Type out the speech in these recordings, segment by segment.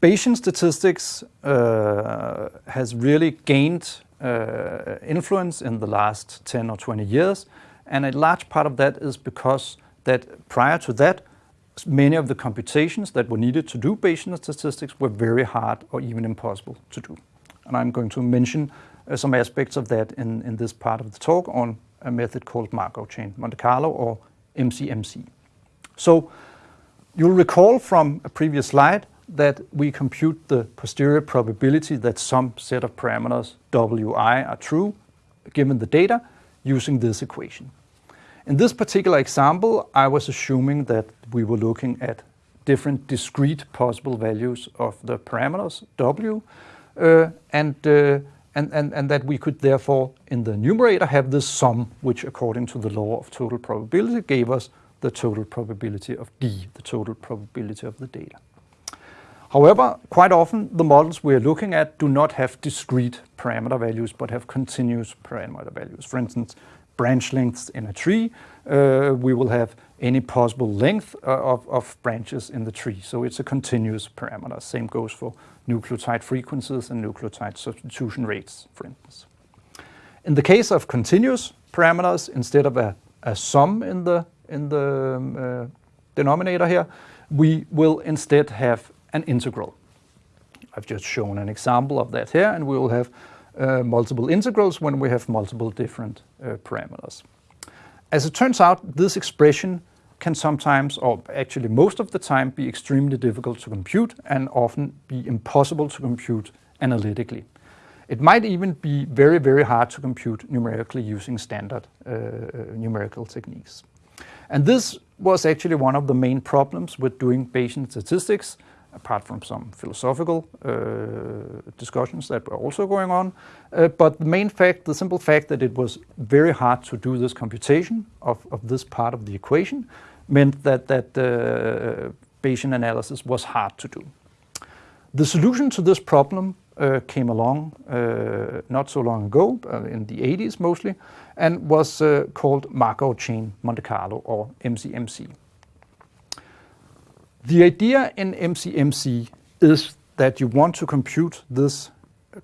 Bayesian statistics uh, has really gained uh, influence in the last 10 or 20 years, and a large part of that is because that prior to that, many of the computations that were needed to do Bayesian statistics were very hard or even impossible to do. And I'm going to mention uh, some aspects of that in, in this part of the talk on a method called Markov chain Monte Carlo or MCMC. So you'll recall from a previous slide that we compute the posterior probability that some set of parameters wi are true given the data using this equation. In this particular example, I was assuming that we were looking at different discrete possible values of the parameters w, uh, and, uh, and, and, and that we could therefore, in the numerator, have this sum, which according to the law of total probability gave us the total probability of d, the total probability of the data. However, quite often the models we are looking at do not have discrete parameter values, but have continuous parameter values. For instance, branch lengths in a tree, uh, we will have any possible length uh, of, of, branches in the tree. So it's a continuous parameter. Same goes for nucleotide frequencies and nucleotide substitution rates, for instance. In the case of continuous parameters, instead of a, a sum in the, in the um, uh, denominator here, we will instead have an integral. I've just shown an example of that here, and we will have uh, multiple integrals when we have multiple different uh, parameters. As it turns out, this expression can sometimes, or actually most of the time, be extremely difficult to compute and often be impossible to compute analytically. It might even be very, very hard to compute numerically using standard uh, numerical techniques. And this was actually one of the main problems with doing Bayesian statistics apart from some philosophical uh, discussions that were also going on. Uh, but the main fact, the simple fact that it was very hard to do this computation of, of this part of the equation meant that, that uh, Bayesian analysis was hard to do. The solution to this problem uh, came along uh, not so long ago, uh, in the 80s mostly, and was called Markov chain Monte Carlo, or MCMC. The idea in MCMC is that you want to compute this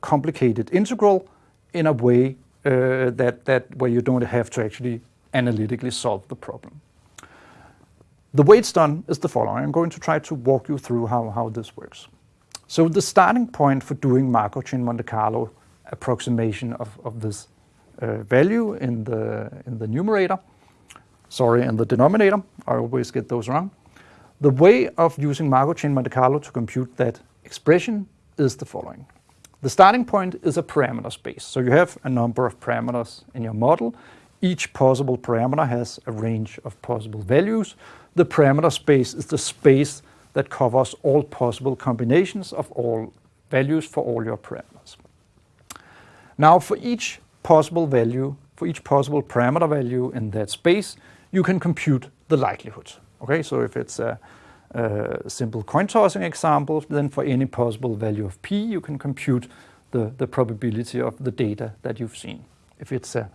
complicated integral in a way uh, that, that where you don't have to actually analytically solve the problem. The way it's done is the following. I'm going to try to walk you through how, how this works. So the starting point for doing Markov chain Monte Carlo approximation of, of this uh, value in the, in the numerator, sorry, in the denominator, I always get those wrong, the way of using Markov chain Monte Carlo to compute that expression is the following. The starting point is a parameter space. So you have a number of parameters in your model. Each possible parameter has a range of possible values. The parameter space is the space that covers all possible combinations of all values for all your parameters. Now for each possible value, for each possible parameter value in that space, you can compute the likelihood. Okay, so if it's a, a simple coin tossing example, then for any possible value of p, you can compute the, the probability of the data that you've seen. If it's a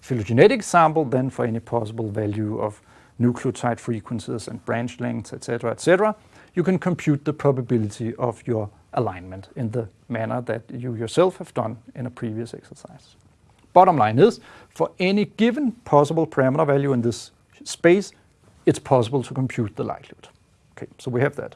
phylogenetic sample, then for any possible value of nucleotide frequencies and branch lengths, etc., etc., you can compute the probability of your alignment in the manner that you yourself have done in a previous exercise. Bottom line is, for any given possible parameter value in this space, it's possible to compute the likelihood. Okay, so we have that.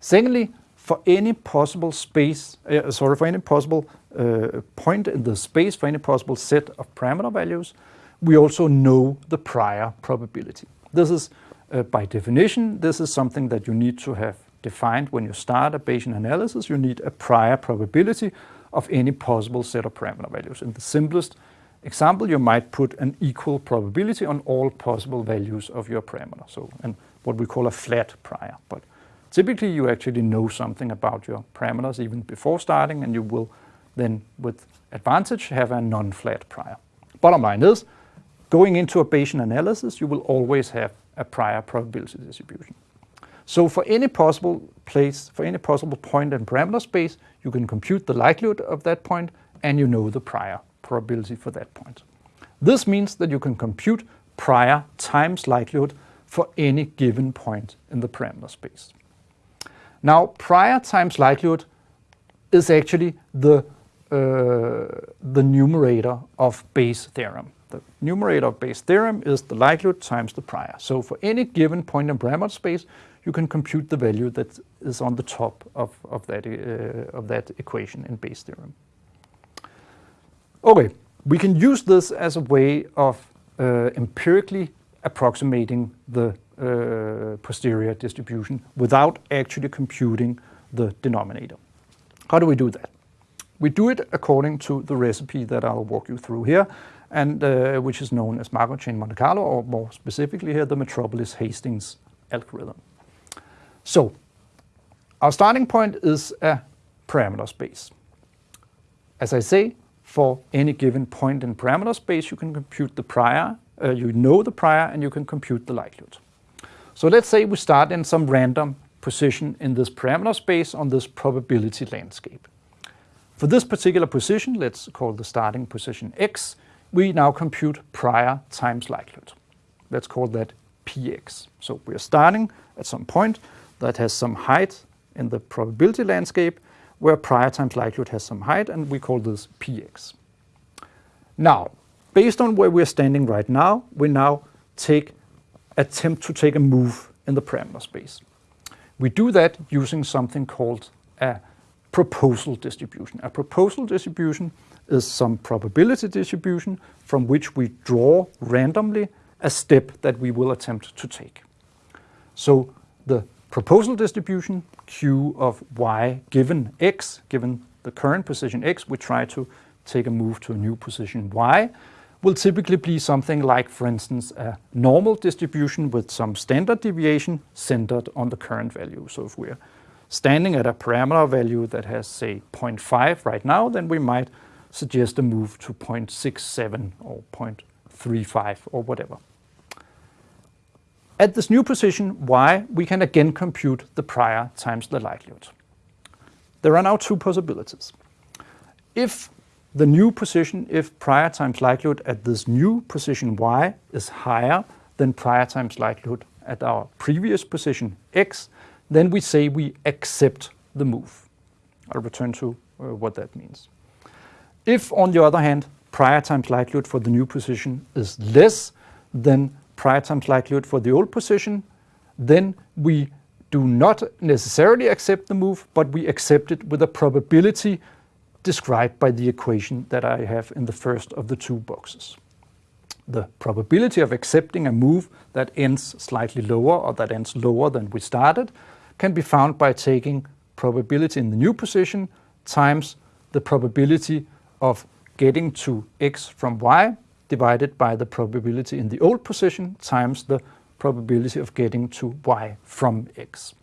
Secondly, for any possible space, uh, sorry, for any possible uh, point in the space, for any possible set of parameter values, we also know the prior probability. This is, uh, by definition, this is something that you need to have defined when you start a Bayesian analysis. You need a prior probability of any possible set of parameter values. In the simplest example, you might put an equal probability on all possible values of your parameter. So, and what we call a flat prior. But typically you actually know something about your parameters even before starting and you will then with advantage have a non-flat prior. Bottom line is, going into a Bayesian analysis, you will always have a prior probability distribution. So for any possible place, for any possible point in parameter space, you can compute the likelihood of that point and you know the prior probability for that point. This means that you can compute prior times likelihood for any given point in the parameter space. Now, prior times likelihood is actually the, uh, the numerator of Bayes' theorem. The numerator of Bayes' theorem is the likelihood times the prior. So for any given point in parameter space, you can compute the value that is on the top of, of, that, uh, of that equation in Bayes' theorem. Okay, we can use this as a way of uh, empirically approximating the uh, posterior distribution without actually computing the denominator. How do we do that? We do it according to the recipe that I'll walk you through here, and uh, which is known as Markov chain Monte Carlo, or more specifically here, the Metropolis-Hastings algorithm. So, our starting point is a parameter space. As I say, for any given point in parameter space, you can compute the prior, uh, you know the prior, and you can compute the likelihood. So let's say we start in some random position in this parameter space on this probability landscape. For this particular position, let's call the starting position x, we now compute prior times likelihood. Let's call that px. So we are starting at some point that has some height in the probability landscape, where prior times likelihood has some height, and we call this px. Now, based on where we're standing right now, we now take attempt to take a move in the parameter space. We do that using something called a proposal distribution. A proposal distribution is some probability distribution from which we draw randomly a step that we will attempt to take. So the proposal distribution, q of y given x, given the current position x, we try to take a move to a new position y, will typically be something like, for instance, a normal distribution with some standard deviation centered on the current value. So if we're standing at a parameter value that has, say, 0.5 right now, then we might suggest a move to 0.67 or 0.35 or whatever. At this new position, y, we can again compute the prior times the likelihood. There are now two possibilities. If the new position, if prior times likelihood at this new position y is higher than prior times likelihood at our previous position x, then we say we accept the move. I'll return to uh, what that means. If, on the other hand, prior times likelihood for the new position is less than prior times likelihood for the old position, then we do not necessarily accept the move, but we accept it with a probability described by the equation that I have in the first of the two boxes. The probability of accepting a move that ends slightly lower or that ends lower than we started can be found by taking probability in the new position times the probability of getting to x from y divided by the probability in the old position times the probability of getting to y from x.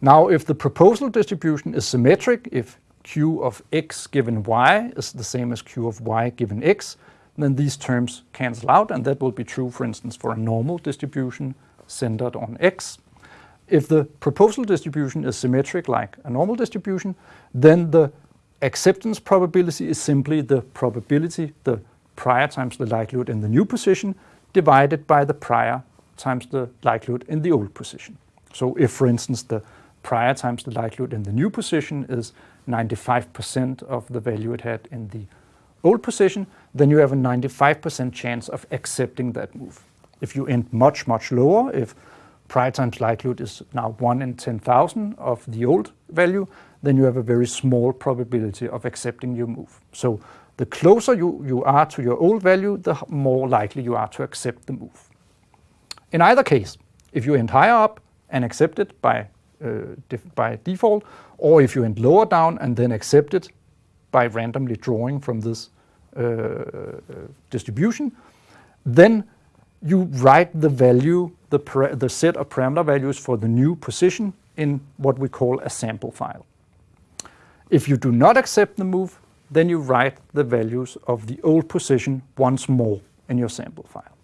Now, if the proposal distribution is symmetric, if q of x given y is the same as q of y given x, then these terms cancel out, and that will be true, for instance, for a normal distribution centered on x. If the proposal distribution is symmetric like a normal distribution, then the acceptance probability is simply the probability, the prior times the likelihood in the new position, divided by the prior times the likelihood in the old position. So if, for instance, the prior times the likelihood in the new position is 95% of the value it had in the old position, then you have a 95% chance of accepting that move. If you end much, much lower, if prior times likelihood is now 1 in 10,000 of the old value, then you have a very small probability of accepting your move. So the closer you, you are to your old value, the more likely you are to accept the move. In either case, if you end higher up and accept it by, uh, by default, or if you end lower down and then accept it by randomly drawing from this uh, distribution, then you write the value, the, the set of parameter values for the new position in what we call a sample file. If you do not accept the move, then you write the values of the old position once more in your sample file.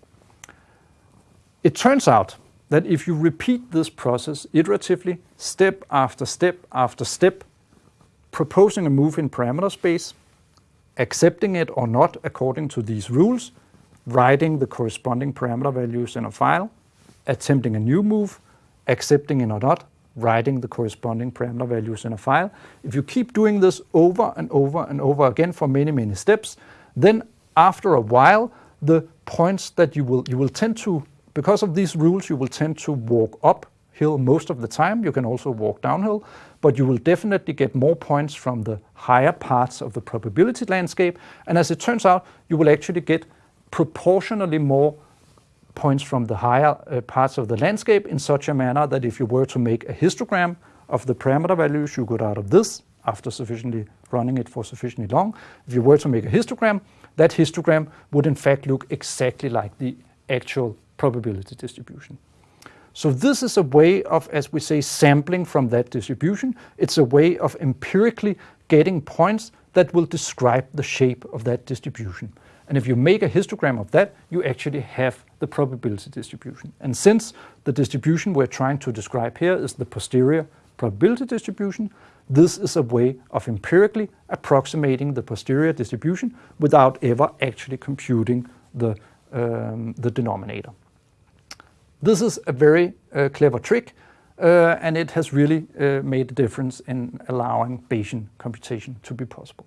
It turns out that if you repeat this process iteratively, step after step after step, proposing a move in parameter space, accepting it or not according to these rules, writing the corresponding parameter values in a file, attempting a new move, accepting it or not, writing the corresponding parameter values in a file. If you keep doing this over and over and over again for many, many steps, then after a while, the points that you will, you will tend to, because of these rules, you will tend to walk uphill most of the time. You can also walk downhill, but you will definitely get more points from the higher parts of the probability landscape. And as it turns out, you will actually get proportionally more points from the higher uh, parts of the landscape in such a manner that if you were to make a histogram of the parameter values you got out of this after sufficiently running it for sufficiently long, if you were to make a histogram, that histogram would in fact look exactly like the actual probability distribution. So this is a way of, as we say, sampling from that distribution. It's a way of empirically getting points that will describe the shape of that distribution. And if you make a histogram of that, you actually have the probability distribution. And since the distribution we're trying to describe here is the posterior probability distribution, this is a way of empirically approximating the posterior distribution without ever actually computing the, um, the denominator. This is a very uh, clever trick, uh, and it has really uh, made a difference in allowing Bayesian computation to be possible.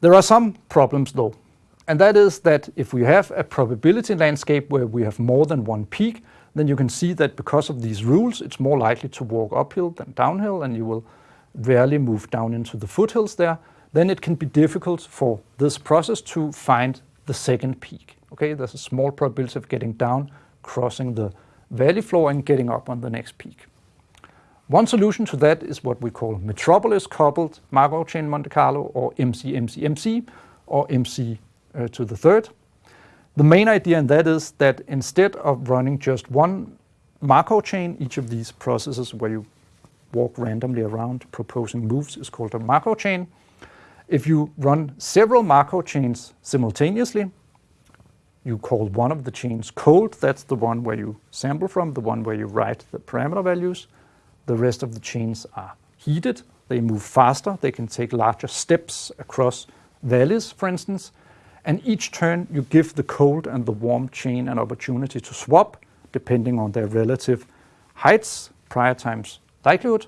There are some problems though, and that is that if we have a probability landscape where we have more than one peak, then you can see that because of these rules, it's more likely to walk uphill than downhill, and you will rarely move down into the foothills there. Then it can be difficult for this process to find the second peak. Okay, there's a small probability of getting down, crossing the valley floor and getting up on the next peak. One solution to that is what we call metropolis-coupled Markov chain Monte Carlo, or MC-MC-MC, or MC uh, to the third. The main idea in that is that instead of running just one Markov chain, each of these processes where you walk randomly around proposing moves is called a Markov chain. If you run several Markov chains simultaneously, you call one of the chains cold, that's the one where you sample from, the one where you write the parameter values. The rest of the chains are heated. They move faster. They can take larger steps across valleys, for instance. And each turn you give the cold and the warm chain an opportunity to swap depending on their relative heights, prior times likelihood.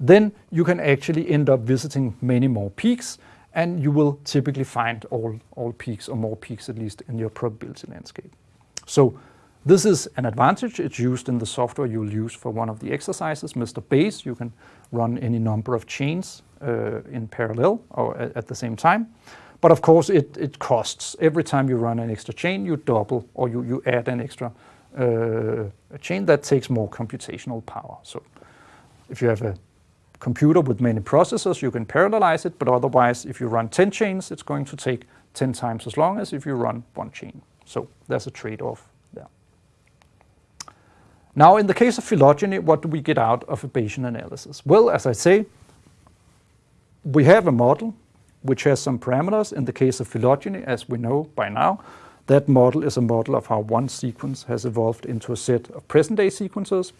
Then you can actually end up visiting many more peaks and you will typically find all, all peaks or more peaks at least in your probability landscape. So this is an advantage. It's used in the software you'll use for one of the exercises, Mr. Bayes. You can run any number of chains uh, in parallel or at the same time. But of course, it, it costs. Every time you run an extra chain, you double or you, you add an extra uh, chain that takes more computational power. So if you have a computer with many processors, you can parallelize it, but otherwise, if you run 10 chains, it's going to take 10 times as long as if you run one chain. So there's a trade-off there. now, in the case of phylogeny, what do we get out of a Bayesian analysis? Well, as I say, we have a model which has some parameters. In the case of phylogeny, as we know by now, that model is a model of how one sequence has evolved into a set of present-day sequences.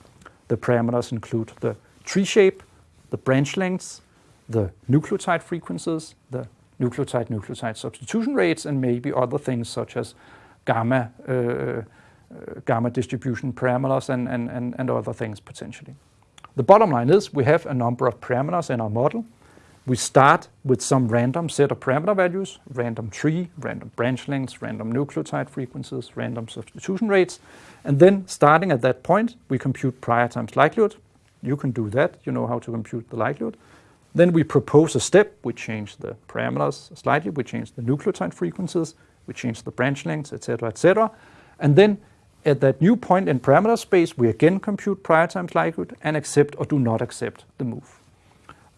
The parameters include the tree shape, the branch lengths, the nucleotide frequencies, the nucleotide-nucleotide substitution rates, and maybe other things such as gamma uh, uh, gamma distribution parameters and, and, and, and other things potentially. The bottom line is we have a number of parameters in our model. We start with some random set of parameter values, random tree, random branch lengths, random nucleotide frequencies, random substitution rates. And then starting at that point, we compute prior times likelihood. You can do that. You know how to compute the likelihood. Then we propose a step. We change the parameters slightly. We change the nucleotide frequencies. We change the branch lengths, etc., etc. And then at that new point in parameter space, we again compute prior times likelihood and accept or do not accept the move.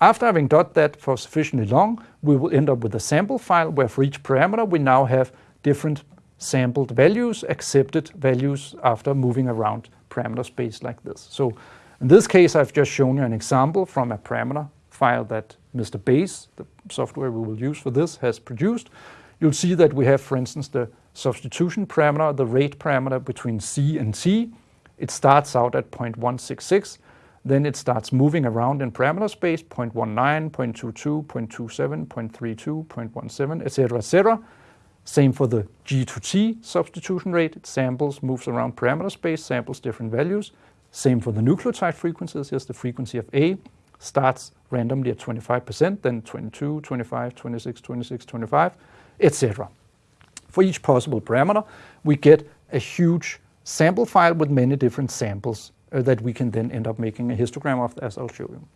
After having done that for sufficiently long, we will end up with a sample file where for each parameter we now have different sampled values, accepted values after moving around parameter space like this. So in this case, I've just shown you an example from a parameter file that Mr. Bayes, the software we will use for this, has produced. You'll see that we have, for instance, the substitution parameter, the rate parameter between C and T. It starts out at 0.166, then it starts moving around in parameter space, 0.19, 0.22, 0.27, 0.32, 0.17, etc., etc. Same for the G to T substitution rate. It samples, moves around parameter space, samples different values, Same for the nucleotide frequencies. Here's the frequency of A, starts randomly at 25%, then 22, 25, 26, 26, 25, etc. For each possible parameter, we get a huge sample file with many different samples uh, that we can then end up making a histogram of, as I'll show you.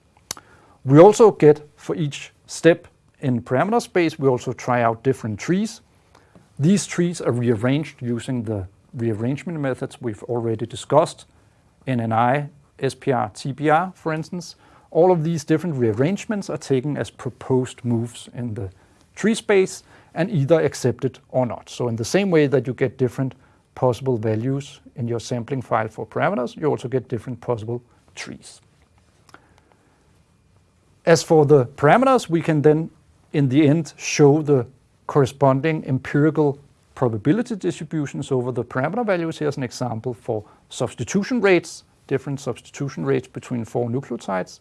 We also get, for each step in parameter space, we also try out different trees. These trees are rearranged using the rearrangement methods we've already discussed, NNI, SPR, TBR, for instance. All of these different rearrangements are taken as proposed moves in the tree space and either accepted or not. So in the same way that you get different possible values in your sampling file for parameters, you also get different possible trees. As for the parameters, we can then in the end show the corresponding empirical probability distributions over the parameter values. Here's an example for substitution rates, different substitution rates between four nucleotides,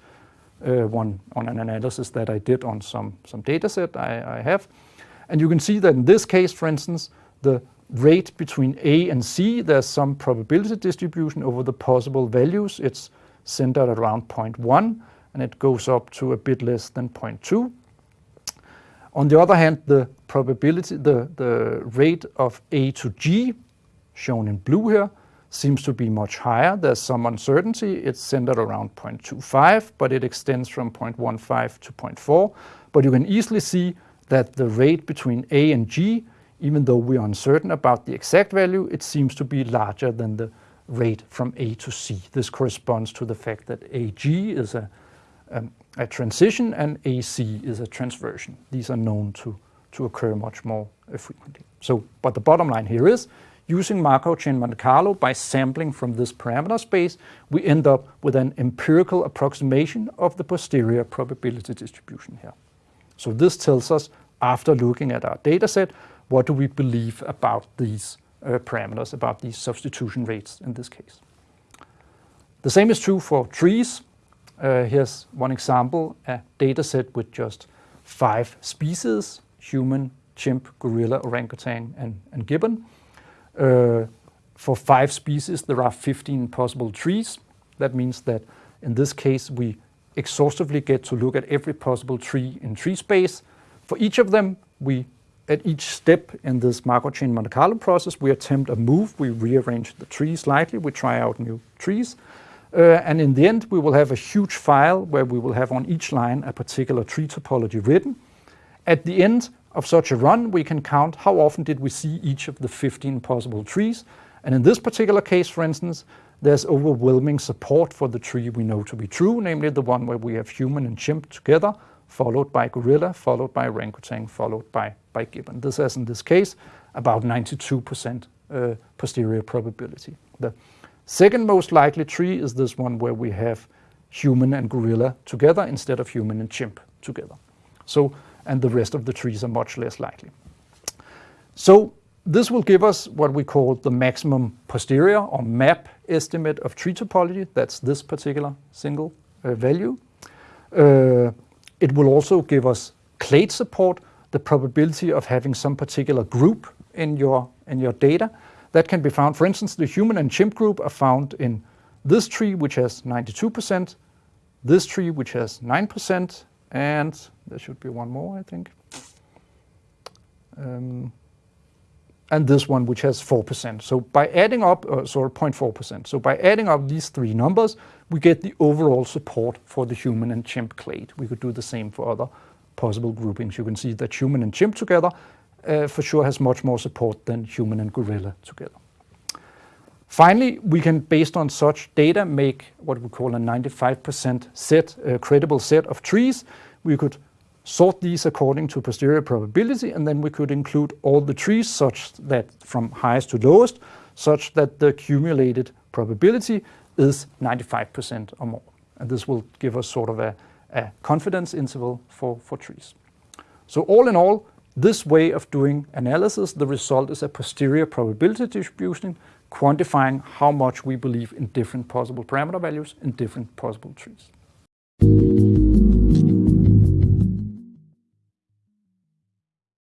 uh, one on an analysis that I did on some, some data set I, I have. And you can see that in this case, for instance, the rate between A and C, there's some probability distribution over the possible values. It's centered around 0.1 and it goes up to a bit less than 0.2. On the other hand, the probability, the, the rate of A to G, shown in blue here, seems to be much higher. There's some uncertainty. It's centered around 0.25, but it extends from 0.15 to 0.4. But you can easily see that the rate between A and G even though we are uncertain about the exact value, it seems to be larger than the rate from A to C. This corresponds to the fact that AG is a, um, a transition and AC is a transversion. These are known to, to occur much more uh, frequently. So, but the bottom line here is, using Markov chain Monte Carlo by sampling from this parameter space, we end up with an empirical approximation of the posterior probability distribution here. So this tells us, after looking at our data set, what do we believe about these uh, parameters, about these substitution rates in this case. The same is true for trees. Uh, here's one example, a data set with just five species, human, chimp, gorilla, orangutan, and, and gibbon. Uh, for five species, there are 15 possible trees. That means that in this case, we exhaustively get to look at every possible tree in tree space. For each of them, we at each step in this Markov chain Monte Carlo process, we attempt a move, we rearrange the tree slightly, we try out new trees. Uh, and in the end, we will have a huge file where we will have on each line a particular tree topology written. At the end of such a run, we can count how often did we see each of the 15 possible trees. And in this particular case, for instance, there's overwhelming support for the tree we know to be true, namely the one where we have human and chimp together, followed by gorilla, followed by orangutan, followed by, by gibbon. This is, in this case, about 92% uh, posterior probability. The second most likely tree is this one where we have human and gorilla together instead of human and chimp together. So, and the rest of the trees are much less likely. So this will give us what we call the maximum posterior or MAP estimate of tree topology. That's this particular single uh, value. Uh, it will also give us clade support, the probability of having some particular group in your, in your data. That can be found, for instance, the human and chimp group are found in this tree, which has 92%, this tree, which has 9%, and there should be one more, I think. Um, and this one, which has 4%. So by adding up, uh, sorry, 0.4%. So by adding up these three numbers, we get the overall support for the human and chimp clade. We could do the same for other possible groupings. You can see that human and chimp together uh, for sure has much more support than human and gorilla together. Finally, we can, based on such data, make what we call a 95% set, a credible set of trees. We could sort these according to posterior probability, and then we could include all the trees such that from highest to lowest, such that the accumulated probability is 95% or more. And this will give us sort of a, a confidence interval for, for trees. So all in all, this way of doing analysis, the result is a posterior probability distribution quantifying how much we believe in different possible parameter values in different possible trees.